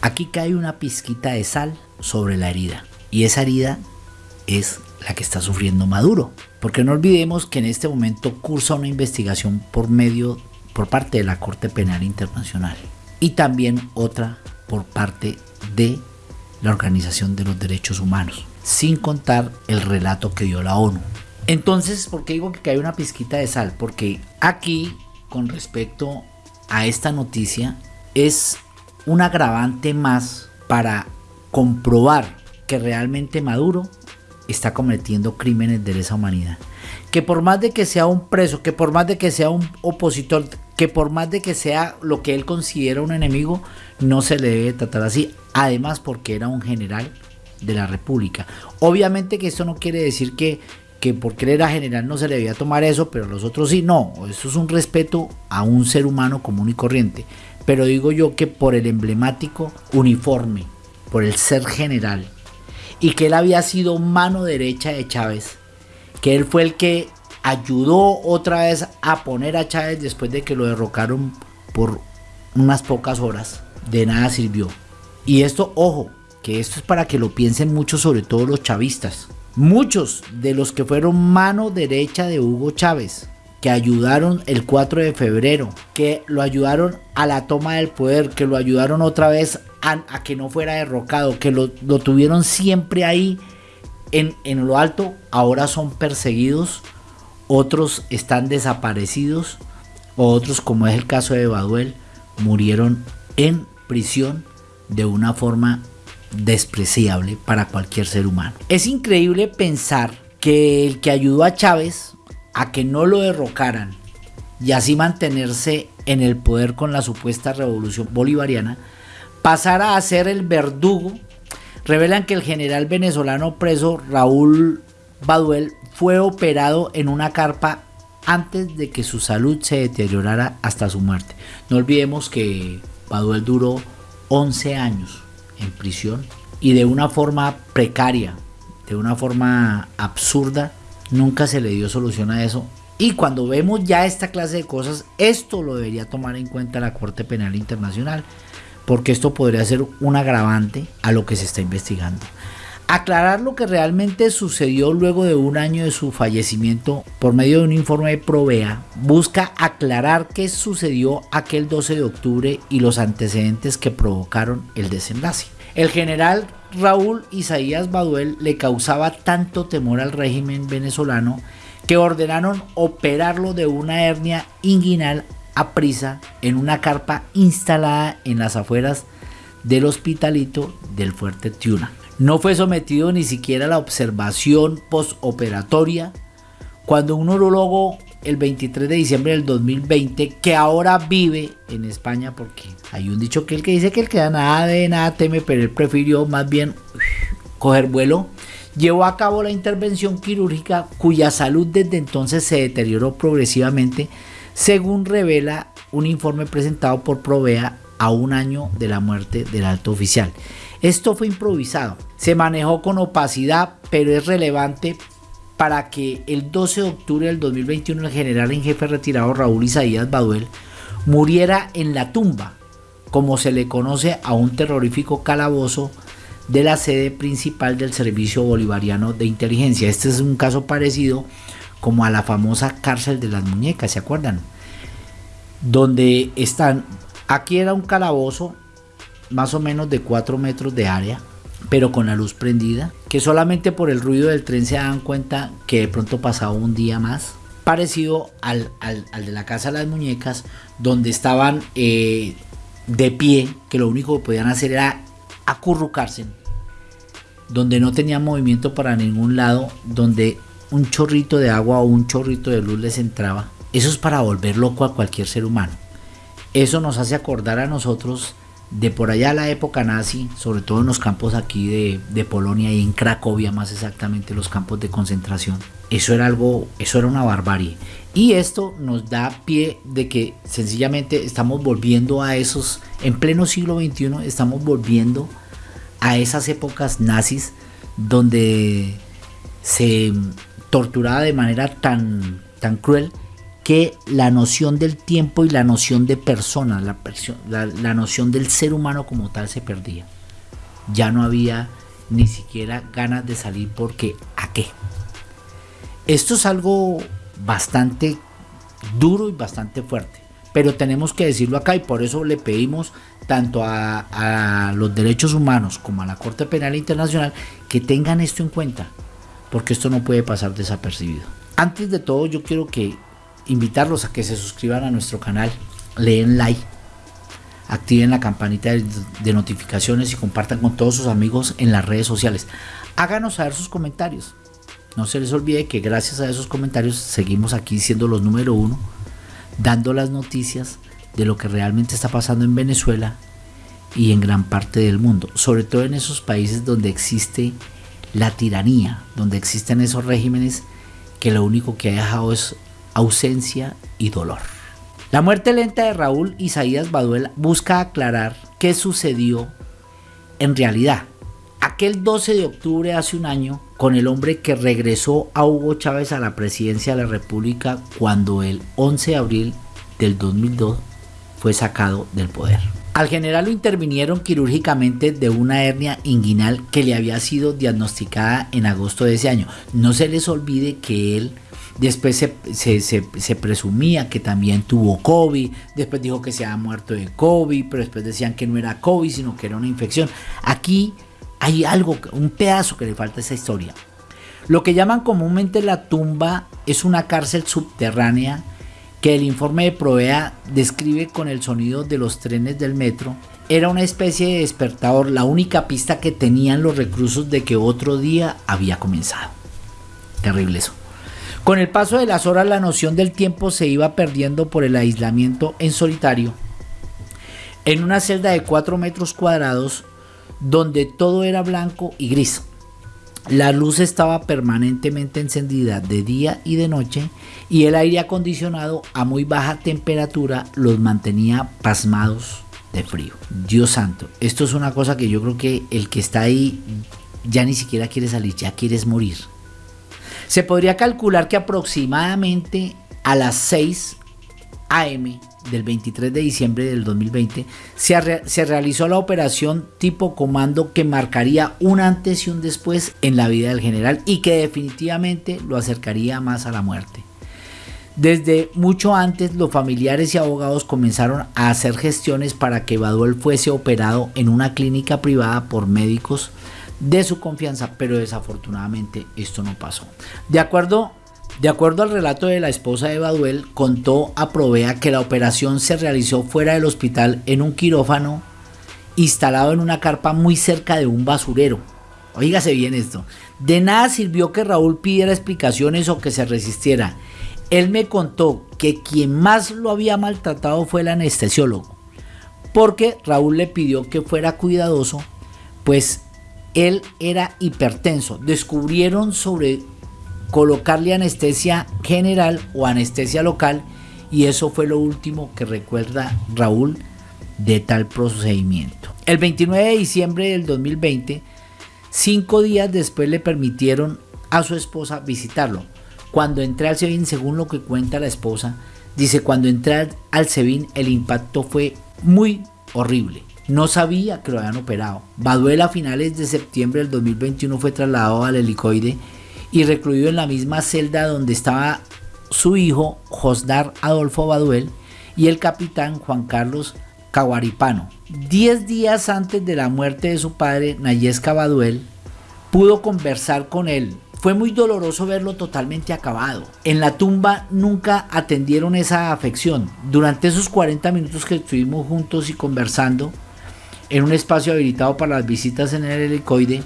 Aquí cae una pizquita de sal sobre la herida y esa herida es la que está sufriendo Maduro. Porque no olvidemos que en este momento cursa una investigación por medio por parte de la Corte Penal Internacional y también otra por parte de la Organización de los Derechos Humanos, sin contar el relato que dio la ONU. Entonces, ¿por qué digo que cae una pizquita de sal? Porque aquí, con respecto a esta noticia, es un agravante más para comprobar que realmente Maduro está cometiendo crímenes de lesa humanidad. Que por más de que sea un preso, que por más de que sea un opositor, que por más de que sea lo que él considera un enemigo, no se le debe tratar así. Además porque era un general de la República. Obviamente que esto no quiere decir que, que porque él era general no se le debía tomar eso, pero los otros sí. No, eso es un respeto a un ser humano común y corriente. Pero digo yo que por el emblemático uniforme, por el ser general, y que él había sido mano derecha de Chávez, que él fue el que ayudó otra vez a poner a Chávez después de que lo derrocaron por unas pocas horas, de nada sirvió. Y esto, ojo, que esto es para que lo piensen mucho, sobre todo los chavistas. Muchos de los que fueron mano derecha de Hugo Chávez, que ayudaron el 4 de febrero, que lo ayudaron a la toma del poder, que lo ayudaron otra vez a, que no fuera derrocado, que lo, tuvieron siempre ahí en, en lo alto, ahora son perseguidos, otros están desaparecidos, otros, como es el caso de Baduel, murieron en prisión de una forma despreciable para cualquier ser humano. Es increíble pensar que el que ayudó a Chávez a que no lo derrocaran y así mantenerse en el poder con la supuesta revolución bolivariana, pasara a ser el verdugo, revelan que el general venezolano preso Raúl Baduel fue operado en una carpa antes de que su salud se deteriorara hasta su muerte. No olvidemos que Baduel duró 11 años en prisión y de una forma precaria, de una forma absurda, nunca se le dio solución a eso. Y cuando vemos ya esta clase de cosas, esto lo debería tomar en cuenta la Corte Penal Internacional, porque esto podría ser un agravante a lo que se está investigando. Aclarar lo que realmente sucedió luego de un año de su fallecimiento por medio de un informe de Provea busca aclarar qué sucedió aquel 12 de octubre y los antecedentes que provocaron el desenlace. El general Raúl Isaías Baduel le causaba tanto temor al régimen venezolano que ordenaron operarlo de una hernia inguinal a prisa en una carpa instalada en las afueras del hospitalito del fuerte Tiuna. No fue sometido ni siquiera a la observación postoperatoria cuando un urologo el 23 de diciembre del 2020 que ahora vive en España porque hay un dicho que el que dice que el que da nada de nada teme pero él prefirió más bien coger vuelo llevó a cabo la intervención quirúrgica cuya salud desde entonces se deterioró progresivamente según revela un informe presentado por Provea a un año de la muerte del alto oficial. Esto fue improvisado, se manejó con opacidad, pero es relevante para que el 12 de octubre del 2021 el general en jefe retirado Raúl Isaías Baduel muriera en la tumba, como se le conoce a un terrorífico calabozo de la sede principal del Servicio Bolivariano de Inteligencia. Este es un caso parecido como a la famosa cárcel de las muñecas, ¿se acuerdan? Donde están, aquí era un calabozo más o menos de 4 metros de área, pero con la luz prendida, que solamente por el ruido del tren se dan cuenta que de pronto pasaba un día más, parecido al, de la Casa de las Muñecas, donde estaban eh, de pie, que lo único que podían hacer era acurrucarse, donde no tenían movimiento para ningún lado, donde un chorrito de agua o un chorrito de luz les entraba. Eso es para volver loco a cualquier ser humano. Eso nos hace acordar a nosotros de por allá la época nazi, sobre todo en los campos aquí de, Polonia y en Cracovia más exactamente, los campos de concentración. Eso era algo, eso era una barbarie. Y esto nos da pie de que sencillamente estamos volviendo a esos, en pleno siglo XXI, estamos volviendo a esas épocas nazis donde se torturaba de manera tan, tan cruel que la noción del tiempo y la noción de persona, la, noción del ser humano como tal se perdía. Ya no había ni siquiera ganas de salir porque ¿a qué? Esto es algo bastante duro y bastante fuerte, pero tenemos que decirlo acá y por eso le pedimos tanto a, los derechos humanos como a la Corte Penal Internacional que tengan esto en cuenta, porque esto no puede pasar desapercibido. Antes de todo yo quiero que invitarlos a que se suscriban a nuestro canal, leen like, activen la campanita de, de notificaciones y compartan con todos sus amigos en las redes sociales. Háganos saber sus comentarios. No se les olvide que gracias a esos comentarios seguimos aquí siendo los número uno, dando las noticias de lo que realmente está pasando en Venezuela y en gran parte del mundo, sobre todo en esos países donde existe la tiranía, donde existen esos regímenes que lo único que ha dejado es ausencia y dolor. La muerte lenta de Raúl Isaías Baduel busca aclarar qué sucedió en realidad. Aquel 12 de octubre hace un año, con el hombre que regresó a Hugo Chávez a la presidencia de la República cuando el 11 de abril del 2002 fue sacado del poder. Al general lo intervinieron quirúrgicamente de una hernia inguinal que le había sido diagnosticada en agosto de ese año. No se les olvide que él después se, se, se, presumía que también tuvo COVID, después dijo que se había muerto de COVID, pero después decían que no era COVID, sino que era una infección. Aquí hay algo, un pedazo que le falta a esa historia. Lo que llaman comúnmente la tumba es una cárcel subterránea que el informe de Provea describe con el sonido de los trenes del metro. Era una especie de despertador, la única pista que tenían los reclusos de que otro día había comenzado. Terrible eso. Con el paso de las horas la noción del tiempo se iba perdiendo por el aislamiento en solitario. En una celda de 4 metros cuadrados donde todo era blanco y gris. La luz estaba permanentemente encendida de día y de noche y el aire acondicionado a muy baja temperatura los mantenía pasmados de frío. Dios santo, esto es una cosa que yo creo que el que está ahí ya ni siquiera quiere salir, ya quieres morir. Se podría calcular que aproximadamente a las 6 am del 23 de diciembre del 2020 se, se, realizó la operación tipo comando que marcaría un antes y un después en la vida del general y que definitivamente lo acercaría más a la muerte. Desde mucho antes los familiares y abogados comenzaron a hacer gestiones para que Baduel fuese operado en una clínica privada por médicos de su confianza, pero desafortunadamente esto no pasó. De acuerdo de acuerdo al relato de la esposa de Baduel, contó a Provea que la operación se realizó fuera del hospital en un quirófano instalado en una carpa muy cerca de un basurero. Oígase bien esto. De nada sirvió que Raúl pidiera explicaciones o que se resistiera. Él me contó que quien más lo había maltratado fue el anestesiólogo, porque Raúl le pidió que fuera cuidadoso, pues él era hipertenso. Descubrieron sobre colocarle anestesia general o anestesia local y eso fue lo último que recuerda Raúl de tal procedimiento. El 29 de diciembre del 2020, cinco días después le permitieron a su esposa visitarlo. Cuando entré al SEBIN, según lo que cuenta la esposa, dice, cuando entré al SEBIN el impacto fue muy horrible. No sabía que lo habían operado. Baduel a finales de septiembre del 2021 fue trasladado al helicoide y recluido en la misma celda donde estaba su hijo Josdar Adolfo Baduel y el capitán Juan Carlos Caguaripano. Diez días antes de la muerte de su padre, Nayesca Baduel pudo conversar con él. Fue muy doloroso verlo totalmente acabado. En la tumba nunca atendieron esa afección. Durante esos 40 minutos que estuvimos juntos y conversando, en un espacio habilitado para las visitas en el helicoide,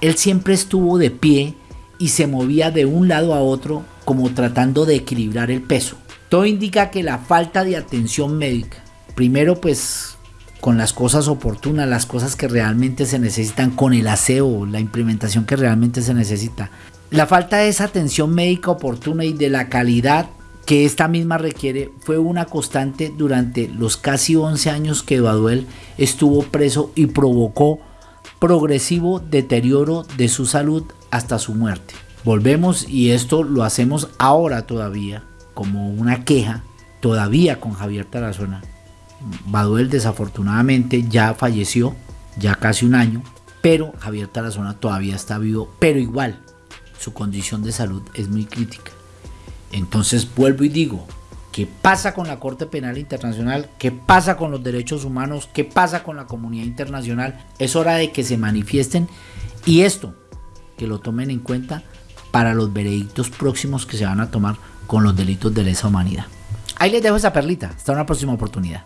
él siempre estuvo de pie y se movía de un lado a otro como tratando de equilibrar el peso. Todo indica que la falta de atención médica, primero pues con las cosas oportunas, las cosas que realmente se necesitan, con el aseo, la implementación que realmente se necesita. La falta de esa atención médica oportuna y de la calidad que esta misma requiere fue una constante durante los casi 11 años que Baduel estuvo preso y provocó progresivo deterioro de su salud hasta su muerte. Volvemos y esto lo hacemos ahora todavía como una queja todavía con Javier Tarazona. Baduel desafortunadamente ya falleció, ya casi un año, pero Javier Tarazona todavía está vivo, pero igual su condición de salud es muy crítica. Entonces vuelvo y digo, ¿qué pasa con la Corte Penal Internacional? ¿Qué pasa con los derechos humanos? ¿Qué pasa con la comunidad internacional? Es hora de que se manifiesten y esto, que lo tomen en cuenta para los veredictos próximos que se van a tomar con los delitos de lesa humanidad. Ahí les dejo esa perlita. Hasta una próxima oportunidad.